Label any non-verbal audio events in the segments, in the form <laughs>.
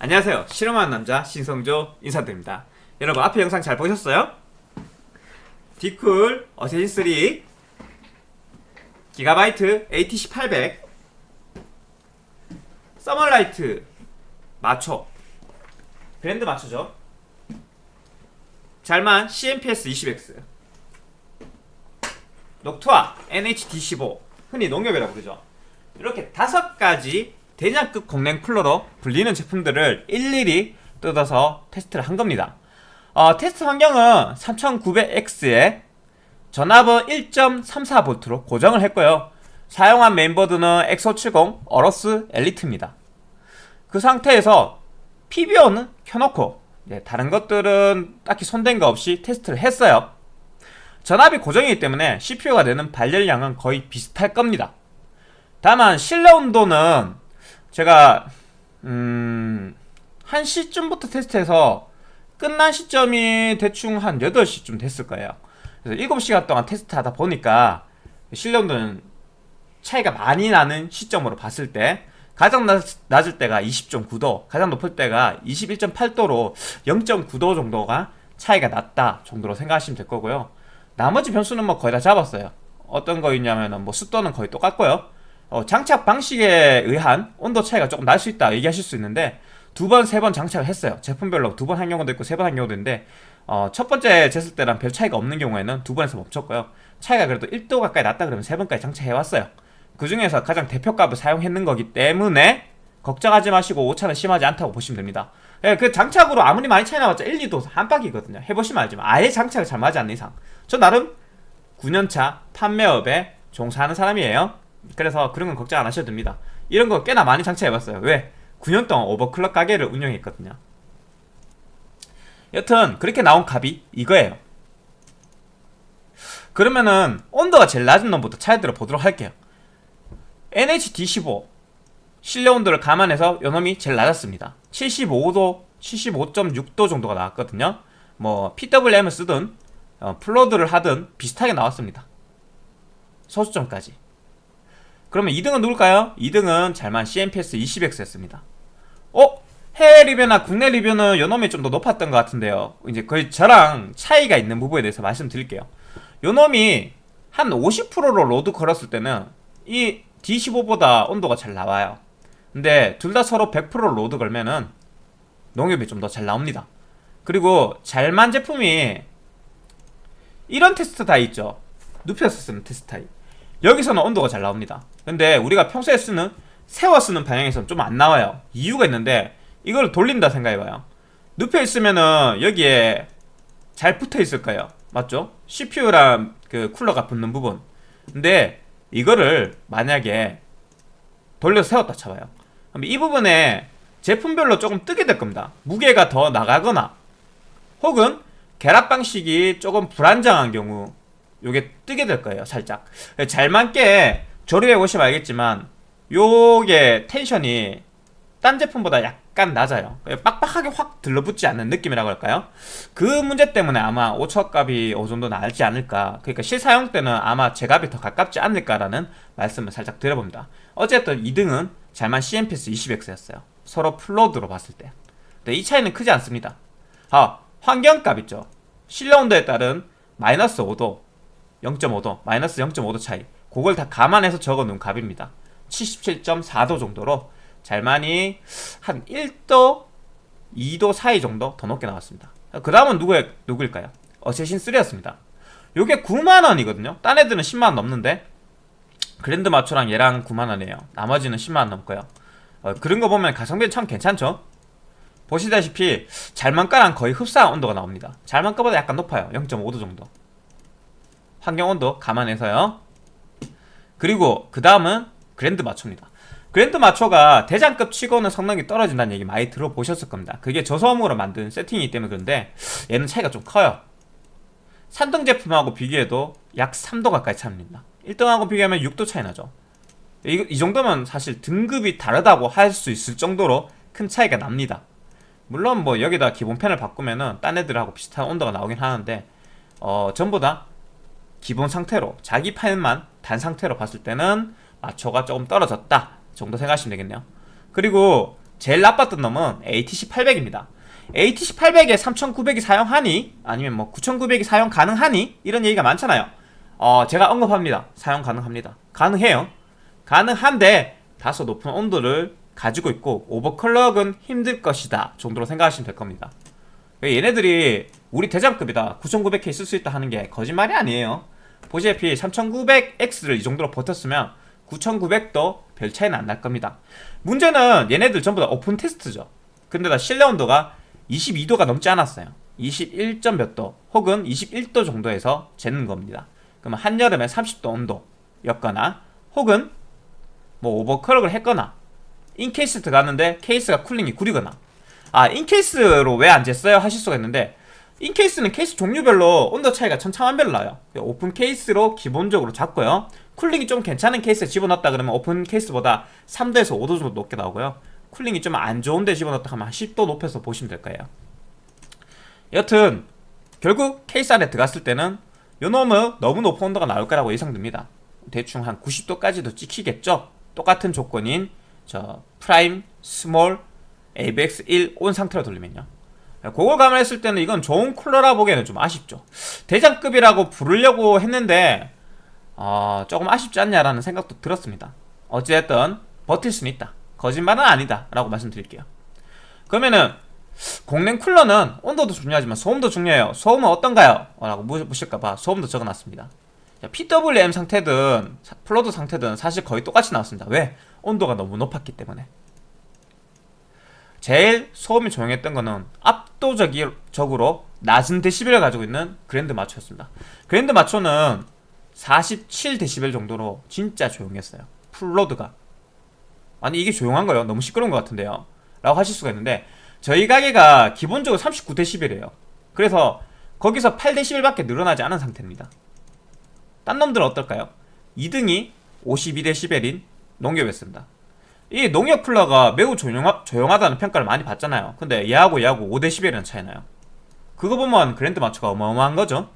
안녕하세요. 실험하는 남자 신성조 인사드립니다. 여러분 앞에 영상 잘 보셨어요? 디쿨 어세신3 기가바이트 ATC800 서멀라이트 마초 브랜드 마초죠? 잘만 CMPS 20X 녹투아 NHD15 흔히 농협이라고 부르죠. 이렇게 다섯 가지 대장급 공랭 쿨러로 불리는 제품들을 일일이 뜯어서 테스트를 한 겁니다. 어, 테스트 환경은 3900X에 전압은 1.34V로 고정을 했고요. 사용한 메인보드는 X570 어러스 엘리트입니다. 그 상태에서 PBO는 켜놓고 네, 다른 것들은 딱히 손댄 거 없이 테스트를 했어요. 전압이 고정이기 때문에 CPU가 내는 발열량은 거의 비슷할 겁니다. 다만 실내 온도는 제가 음... 1시쯤부터 테스트해서 끝난 시점이 대충 한 8시쯤 됐을 거예요. 그래서 7시간 동안 테스트하다 보니까 온도는 차이가 많이 나는 시점으로 봤을 때 가장 낮, 을 때가 20.9도 가장 높을 때가 21.8도로 0.9도 정도가 차이가 났다 정도로 생각하시면 될 거고요. 나머지 변수는 뭐 거의 다 잡았어요. 어떤 거 있냐면은 뭐 습도는 거의 똑같고요 어, 장착 방식에 의한 온도 차이가 조금 날 수 있다 얘기하실 수 있는데 두 번, 세 번 장착을 했어요. 제품별로 두 번 한 경우도 있고 세 번 한 경우도 있는데 어, 첫 번째 쟀을 때랑 별 차이가 없는 경우에는 두 번에서 멈췄고요. 차이가 그래도 1도 가까이 났다 그러면 세 번까지 장착해왔어요. 그 중에서 가장 대표값을 사용했는 거기 때문에 걱정하지 마시고 오차는 심하지 않다고 보시면 됩니다. 예, 그 장착으로 아무리 많이 차이 나봤자 1, 2도 한박이거든요. 해보시면 알지만 아예 장착을 잘 맞지 않는 이상. 저 나름 9년차 판매업에 종사하는 사람이에요 그래서 그런 건 걱정 안 하셔도 됩니다. 이런 거 꽤나 많이 장착해봤어요. 왜? 9년 동안 오버클럭 가게를 운영했거든요. 여튼 그렇게 나온 값이 이거예요. 그러면은 온도가 제일 낮은 놈부터 차이들어 보도록 할게요. NHD15 실내 온도를 감안해서 요놈이 제일 낮았습니다. 75도, 75.6도 정도가 나왔거든요. 뭐 PWM을 쓰든 어, 플로드를 하든 비슷하게 나왔습니다. 소수점까지 그러면 2등은 누굴까요? 2등은 잘만 CMPS 20X였습니다. 어? 해외 리뷰나 국내 리뷰는 요놈이 좀 더 높았던 것 같은데요. 이제 거의 저랑 차이가 있는 부분에 대해서 말씀드릴게요. 요놈이 한 50%로 load 걸었을 때는 이 D15보다 온도가 잘 나와요. 근데 둘 다 서로 100% load 걸면은 농협이 좀 더 잘 나옵니다. 그리고 잘만 제품이 이런 테스트 다 있죠. 쓰는 테스트 타입 여기서는 온도가 잘 나옵니다. 근데 우리가 평소에 쓰는 세워 쓰는 방향에서는 좀 안 나와요. 이유가 있는데 이걸 돌린다 생각해봐요. 눕혀 있으면은 여기에 잘 붙어 있을 까요. 맞죠? CPU랑 그 쿨러가 붙는 부분. 근데 이거를 만약에 돌려서 세웠다 쳐봐요. 그럼 이 부분에 제품별로 조금 뜨게 될 겁니다. 무게가 더 나가거나 혹은 결합 방식이 조금 불안정한 경우 요게 뜨게 될 거예요 살짝. 잘 맞게 조립해 보시면 알겠지만 요게 텐션이 딴 제품보다 약간 낮아요. 빡빡하게 확 들러붙지 않는 느낌이라고 할까요? 그 문제 때문에 아마 오차값이 어느 정도 나지 않을까. 그러니까 실사용 때는 아마 제 값이 더 가깝지 않을까라는 말씀을 살짝 드려봅니다. 어쨌든 2등은 잘만 CMPS 20X였어요. 서로 플로드로 봤을 때. 근데 이 차이는 크지 않습니다. 아 환경값 있죠. 실내 온도에 따른 마이너스 5도 0.5도 마이너스 0.5도 차이. 그걸 다 감안해서 적어놓은 값입니다. 77.4도 정도로 잘만이 한 1도 2도 사이 정도 더 높게 나왔습니다. 그 다음은 누구 누구일까요? 어쌔신 3였습니다. 요게 9만원이거든요. 딴 애들은 10만원 넘는데 그랜드 마초랑 얘랑 9만원이에요. 나머지는 10만원 넘고요. 어, 그런 거 보면 가성비는 참 괜찮죠? 보시다시피 잘만가랑 거의 흡사한 온도가 나옵니다. 잘만가보다 약간 높아요. 0.5도 정도 환경온도 감안해서요. 그리고 그 다음은 그랜드 마초입니다. 그랜드 마초가 대장급 치고는 성능이 떨어진다는 얘기 많이 들어보셨을 겁니다. 그게 저소음으로 만든 세팅이기 때문에 그런데 얘는 차이가 좀 커요. 산등 제품하고 비교해도 약 3도 가까이 차이납니다. 1등하고 비교하면 6도 차이 나죠. 이, 이 정도면 사실 등급이 다르다고 할 수 있을 정도로 큰 차이가 납니다. 물론 뭐 여기다 기본 펜을 바꾸면은 딴 애들하고 비슷한 온도가 나오긴 하는데 어 전부 다 기본 상태로 자기 파일만 단 상태로 봤을 때는 마초가 조금 떨어졌다 정도 생각하시면 되겠네요. 그리고 제일 나빴던 놈은 ATC 800입니다. ATC 800에 3900이 사용하니 아니면 뭐 9900이 사용 가능하니 이런 얘기가 많잖아요. 어 제가 언급합니다. 사용 가능합니다. 가능해요. 가능한데 다소 높은 온도를 가지고 있고 오버클럭은 힘들 것이다 정도로 생각하시면 될 겁니다 얘네들이 우리 대장급이다. 9900K 쓸 수 있다 하는 게 거짓말이 아니에요. 보시다시피 3900X를 이 정도로 버텼으면 9900도 별 차이는 안 날 겁니다. 문제는 얘네들 전부 다 오픈 테스트죠. 근데 다 실내 온도가 22도가 넘지 않았어요. 21점 몇 도 혹은 21도 정도에서 재는 겁니다. 그러면 한여름에 30도 온도였거나 혹은 뭐 오버클럭을 했거나 in case 들어갔는데 케이스가 cooling이 구리거나 아 in case로 왜 안 쟀어요? 하실 수가 있는데 in case는 케이스 종류별로 온도 차이가 천차만별로 나요. 오픈 케이스로 기본적으로 잡고요. cooling이 좀 괜찮은 케이스에 집어넣었다 그러면 오픈 케이스보다 3도에서 5도 정도 높게 나오고요. cooling이 좀 안 좋은데 집어넣었다 하면 한 10도 높여서 보시면 될 거예요. 여튼 결국 케이스 안에 들어갔을 때는 요 놈은 너무 높은 온도가 나올 거라고 예상됩니다. 대충 한 90도까지도 찍히겠죠? 똑같은 조건인 저 프라임, small, AVX1 on 상태로 돌리면요. 그걸 감안했을 때는 이건 좋은 쿨러라 보기에는 좀 아쉽죠. 대장급이라고 부르려고 했는데 어, 조금 아쉽지 않냐라는 생각도 들었습니다. 어찌됐든 버틸 수는 있다. 거짓말은 아니다. 라고 말씀드릴게요. 그러면은 공랭 쿨러는 온도도 중요하지만 소음도 중요해요. 소음은 어떤가요? 라고 묻실까봐 소음도 적어놨습니다. PWM 상태든 full load 상태든 사실 거의 똑같이 나왔습니다. 왜? 온도가 너무 높았기 때문에 제일 소음이 조용했던 거는 압도적으로 낮은 데시벨을 가지고 있는 그랜드 마초였습니다. 그랜드 마초는 47데시벨 정도로 진짜 조용했어요. full load가. 아니 이게 조용한 거예요? 너무 시끄러운 것 같은데요? 라고 하실 수가 있는데 저희 가게가 기본적으로 39데시벨이에요. 그래서 거기서 8데시벨 밖에 늘어나지 않은 상태입니다. 딴 놈들은 어떨까요? 2등이 52데시벨인 농협이었습니다 이 농협 쿨러가 매우 조용하, 조용하다는 평가를 많이 받잖아요. 근데 얘하고 얘하고 5데시벨이나 차이 나요? 그거 보면 그랜드 마초가 어마어마한 거죠?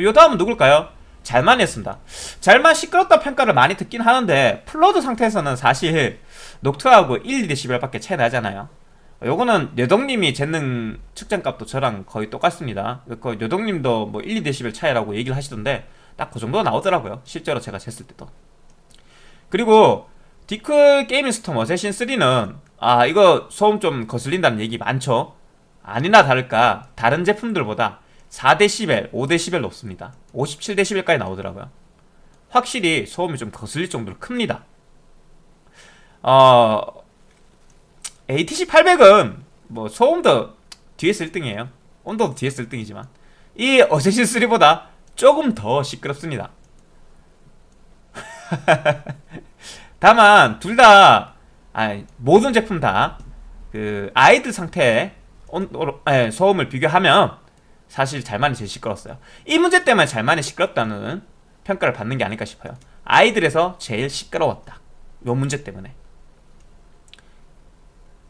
요 다음은 누굴까요? 잘만 했습니다. 잘만 시끄럽다 평가를 많이 듣긴 하는데 full load 상태에서는 사실 녹투아하고 1, 2데시벨 밖에 차이 나잖아요. 요거는 여동님이 쟀는 측정값도 저랑 거의 똑같습니다. 그 여동님도 뭐 1, 2데시벨 차이라고 얘기를 하시던데 딱 그 정도 나오더라고요. 실제로 제가 쟀을 때도. 그리고 딥쿨 게이밍 스톰 어쌔신 3는 아 이거 소음 좀 거슬린다는 얘기 많죠? 아니나 다를까 다른 제품들보다 4데시벨, 5데시벨 높습니다. 57데시벨까지 나오더라고요. 확실히 소음이 좀 거슬릴 정도로 큽니다. 어... ATC 800은 뭐 소음도 뒤에서 1등이에요. 온도도 뒤에서 1등이지만 이 어쌔신 3보다 조금 더 시끄럽습니다 <laughs> 다만 둘 다 모든 제품 다 그 아이들 상태에 온도로, 예, 소음을 비교하면 사실 잘만이 제일 시끄러웠어요. 이 문제 때문에 잘만이 시끄럽다는 평가를 받는 게 아닐까 싶어요. 아이들에서 제일 시끄러웠다. 요 문제 때문에.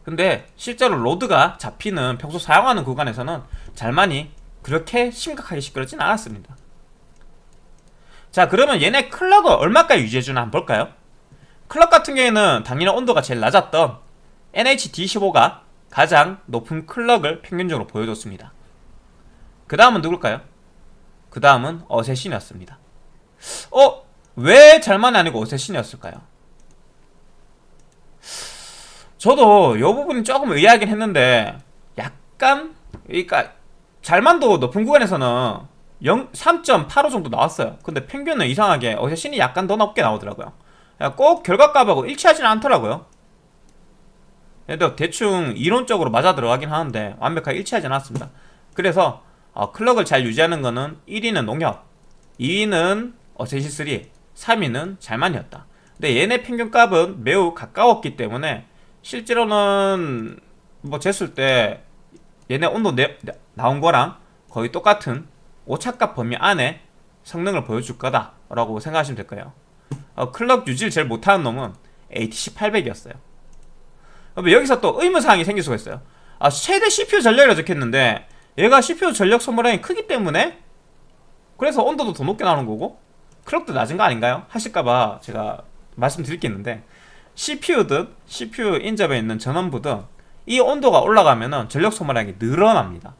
근데 실제로 로드가 잡히는 평소 사용하는 구간에서는 잘만이 그렇게 심각하게 시끄럽진 않았습니다. 자 그러면 얘네 클럭을 얼마까지 유지해주나 한번 볼까요? 클럭 같은 경우에는 당연히 온도가 제일 낮았던 NHD15가 가장 높은 클럭을 평균적으로 보여줬습니다 그 다음은 누굴까요? 그 다음은 어쌔신이었습니다 어? 왜 잘만이 아니고 어쌔신이었을까요? 저도 이 부분이 조금 의아하긴 했는데 약간 그러니까 잘만도 높은 구간에서는 3.85 정도 나왔어요 근데 평균은 이상하게 어쌔신이 약간 더 높게 나오더라고요 꼭 결과값하고 일치하지는 않더라고요. 그래도 대충 이론적으로 맞아 들어가긴 하는데 완벽하게 일치하지 않았습니다. 그래서 어, 클럭을 잘 유지하는 거는 1위는 농협 2위는 어세시3 3위는 잘만이었다. 근데 얘네 평균값은 매우 가까웠기 때문에 실제로는 뭐 쟀을 때 얘네 온도 내, 나온 거랑 거의 똑같은 오차값 범위 안에 성능을 보여줄 거다 라고 생각하시면 될 거예요 어, 클럭 유지를 제일 못하는 놈은 ATC 800이었어요 여기서 또 의문사항이 생길 수가 있어요 아 최대 CPU 전력이라 적혔는데 얘가 CPU 전력 소모량이 크기 때문에 그래서 온도도 더 높게 나오는 거고 클럭도 낮은 거 아닌가요? 하실까봐 제가 말씀드릴 게 있는데 CPU든 CPU 인접에 있는 전원부든 이 온도가 올라가면은 전력 소모량이 늘어납니다.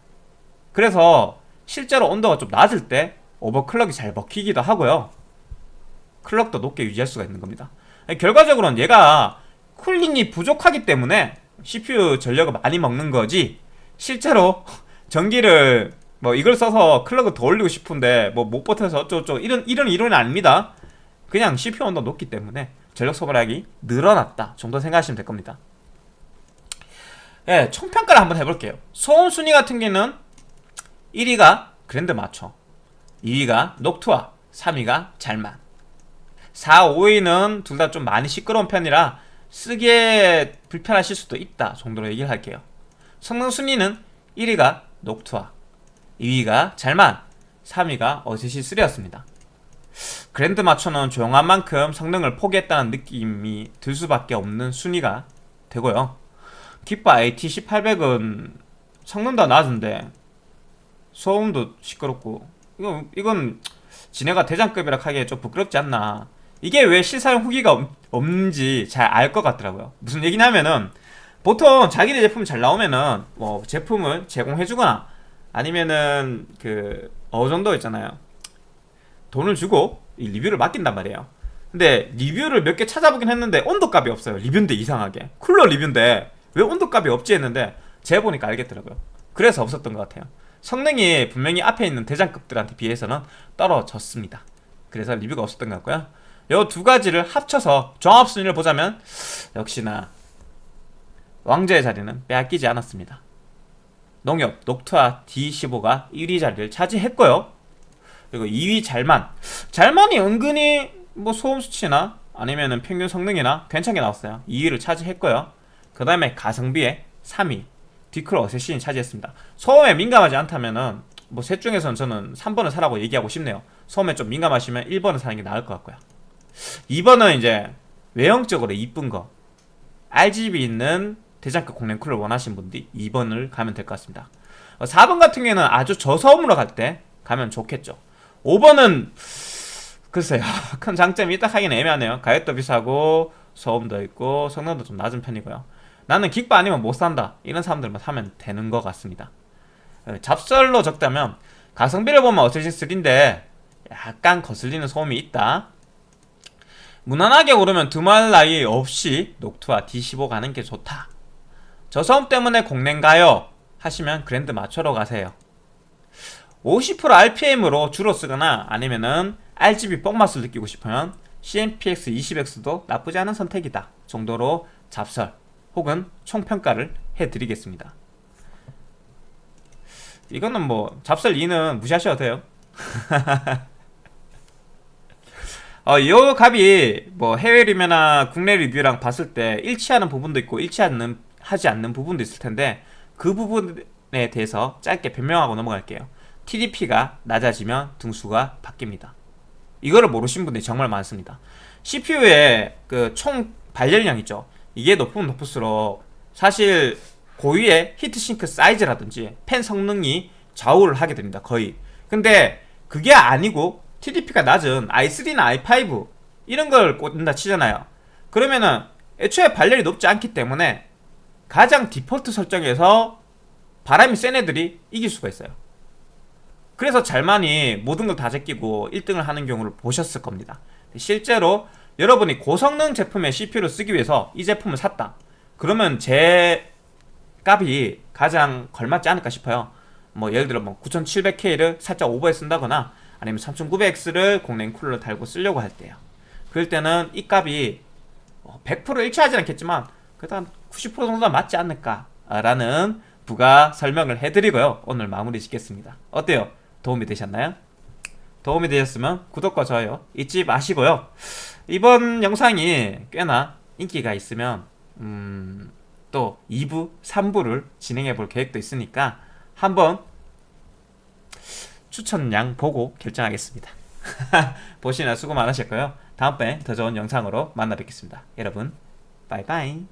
그래서 실제로 온도가 좀 낮을 때 오버클럭이 잘 먹히기도 하고요. clock도 높게 유지할 수가 있는 겁니다. 결과적으로는 얘가 cooling이 부족하기 때문에 CPU 전력을 많이 먹는 거지 실제로 <laughs> 전기를 뭐 이걸 써서 clock을 더 올리고 싶은데 뭐 못 버텨서 어쩌고저쩌고 이런 이런 이론이 아닙니다. 그냥 CPU 온도 높기 때문에 전력 소모량이 늘어났다 정도 생각하시면 될 겁니다. 예, 총평가를 한번 해볼게요. 소음 순위 같은 경우는 1위가 그랜드 마초, 2위가 녹투아, 3위가 잘만. 4, 5위는 둘 다 좀 많이 시끄러운 편이라 쓰기에 불편하실 수도 있다 정도로 얘기를 할게요. 성능 순위는 1위가 녹투아, 2위가 잘만, 3위가 어세시 3였습니다. 그랜드 마초는 조용한 만큼 성능을 포기했다는 느낌이 들 수밖에 없는 순위가 되고요. 기파 AT1800은 성능도 낮은데 소음도 시끄럽고 이건, 이건 지네가 대장급이라 하기에 좀 부끄럽지 않나 이게 왜 실사용 후기가 없, 없는지 잘 알 것 같더라고요. 무슨 얘기냐면은 보통 자기네 제품 잘 나오면은 뭐 제품을 제공해주거나 아니면은 그 어느 정도 있잖아요. 돈을 주고 이 리뷰를 맡긴단 말이에요. 근데 리뷰를 몇 개 찾아보긴 했는데 온도값이 없어요. 리뷰인데 이상하게. 쿨러 리뷰인데 왜 온도값이 없지 했는데 제가 보니까 알겠더라고요. 그래서 없었던 것 같아요. 성능이 분명히 앞에 있는 대장급들한테 비해서는 떨어졌습니다. 그래서 리뷰가 없었던 것 같고요 이두 가지를 합쳐서 종합순위를 보자면 역시나 왕자의 자리는 빼앗기지 않았습니다. 농협 녹투아 D15가 1위 자리를 차지했고요. 그리고 2위 잘만. 잘만이 은근히 뭐 소음 수치나 아니면은 평균 성능이나 괜찮게 나왔어요. 2위를 차지했고요. 그 다음에 가성비에 3위 디클 어세신이 차지했습니다. 소음에 민감하지 않다면은 뭐 셋 중에서는 저는 3번을 사라고 얘기하고 싶네요. 소음에 좀 민감하시면 1번을 사는 게 나을 것 같고요 2번은 이제 외형적으로 이쁜 거. RGB 있는 대장급 공랭 쿨을 원하시는 분들이 2번을 가면 될 것 같습니다. 4번 같은 경우에는 아주 저소음으로 갈 때 가면 좋겠죠. 5번은 글쎄요. <laughs> 큰 장점이 있다 하긴 애매하네요. 가격도 비싸고 소음도 있고 성능도 좀 낮은 편이고요. 나는 긱바 아니면 못 산다. 이런 사람들만 사면 되는 것 같습니다. 어, 잡설로 적다면 가성비를 보면 어쌔신 3인데 약간 거슬리는 소음이 있다 무난하게 오르면 두말 나이 없이 녹투와 D15 가는 게 좋다. 저소음 때문에 공랭가요? 하시면 그랜드 맞춰러 가세요. 50% RPM으로 주로 쓰거나 아니면은 RGB 뽕맛을 느끼고 싶으면 CMPX 20X도 나쁘지 않은 선택이다 정도로 잡설 혹은 총평가를 해드리겠습니다. 이거는 뭐 잡설 2는 무시하셔도 돼요 <laughs> 어, 이 값이 뭐 해외 리뷰나 국내 리뷰랑 봤을 때 일치하는 부분도 있고 일치하는 하지 않는 부분도 있을 텐데 그 부분에 대해서 짧게 변명하고 넘어갈게요. TDP가 낮아지면 등수가 바뀝니다. 이거를 모르신 분들이 정말 많습니다. CPU의 그 총 발열량 있죠. 이게 높으면 높을수록 사실 고유의 히트싱크 사이즈라든지 팬 성능이 좌우를 하게 됩니다. 거의. 근데 그게 아니고 TDP가 낮은 i3나 i5 이런 걸 꽂는다 치잖아요. 그러면은 애초에 발열이 높지 않기 때문에 가장 디폴트 설정에서 바람이 센 애들이 이길 수가 있어요. 그래서 잘만이 모든 걸 다 제끼고 1등을 하는 경우를 보셨을 겁니다. 실제로 여러분이 고성능 제품의 CPU를 쓰기 위해서 이 제품을 샀다. 그러면 제 값이 가장 걸맞지 않을까 싶어요. 뭐 예를 들어 뭐 9700K를 살짝 오버해 쓴다거나 아니면 3900X를 공랭 쿨러 달고 쓰려고 할 때요 그럴 때는 이 값이 100% 어, 일치하지 않겠지만 그래도 한90% 정도는 맞지 않을까 라는 부가 설명을 해드리고요 오늘 마무리 짓겠습니다 어때요? 도움이 되셨나요? 도움이 되셨으면 구독과 좋아요 잊지 마시고요 이번 영상이 꽤나 인기가 있으면 음, 또 2부, 3부를 진행해 볼 계획도 있으니까 한번 추천량 보고 결정하겠습니다. <laughs> 보시느라 수고 많으셨고요. 다음번에 더 좋은 영상으로 만나 뵙겠습니다. 여러분 바이바이